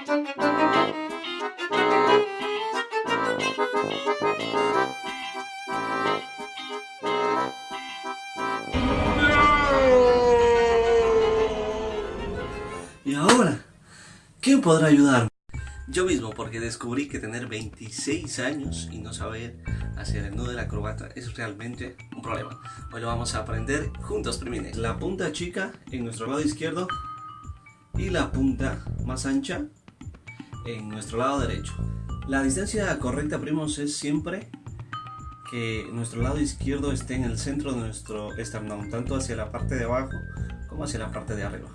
¿Y ahora? ¿Quién podrá ayudarme? Yo mismo, porque descubrí que tener 26 años y no saber hacer el nudo de la corbata es realmente un problema. Hoy lo vamos a aprender juntos, primines. La punta chica en nuestro lado izquierdo y la punta más ancha en nuestro lado derecho. La distancia correcta, primos, es siempre que nuestro lado izquierdo esté en el centro de nuestro esternón, tanto hacia la parte de abajo como hacia la parte de arriba.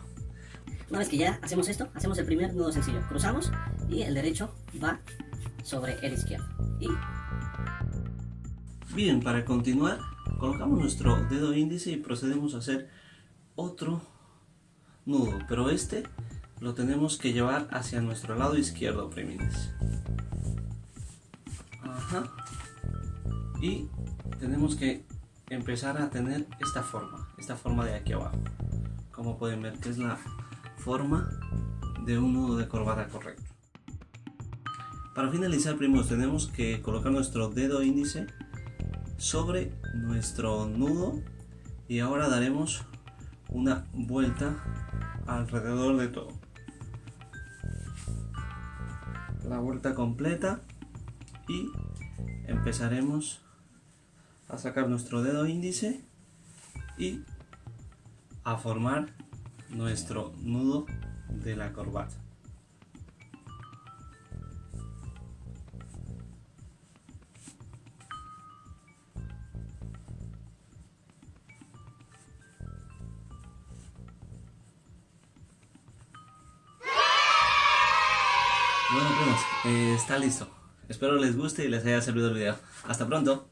Una vez que ya hacemos esto, hacemos el primer nudo sencillo. Cruzamos y el derecho va sobre el izquierdo. Y... Bien, para continuar, colocamos nuestro dedo índice y procedemos a hacer otro nudo, pero este lo tenemos que llevar hacia nuestro lado izquierdo, primines. Ajá. Y tenemos que empezar a tener esta forma, esta forma de aquí abajo. Como pueden ver, que es la forma de un nudo de corbata correcto. Para finalizar, primos, tenemos que colocar nuestro dedo índice sobre nuestro nudo y ahora daremos una vuelta alrededor de todo. La vuelta completa y empezaremos a sacar nuestro dedo índice y a formar nuestro nudo de la corbata. Bueno primos, eh, está listo. Espero les guste y les haya servido el video. Hasta pronto.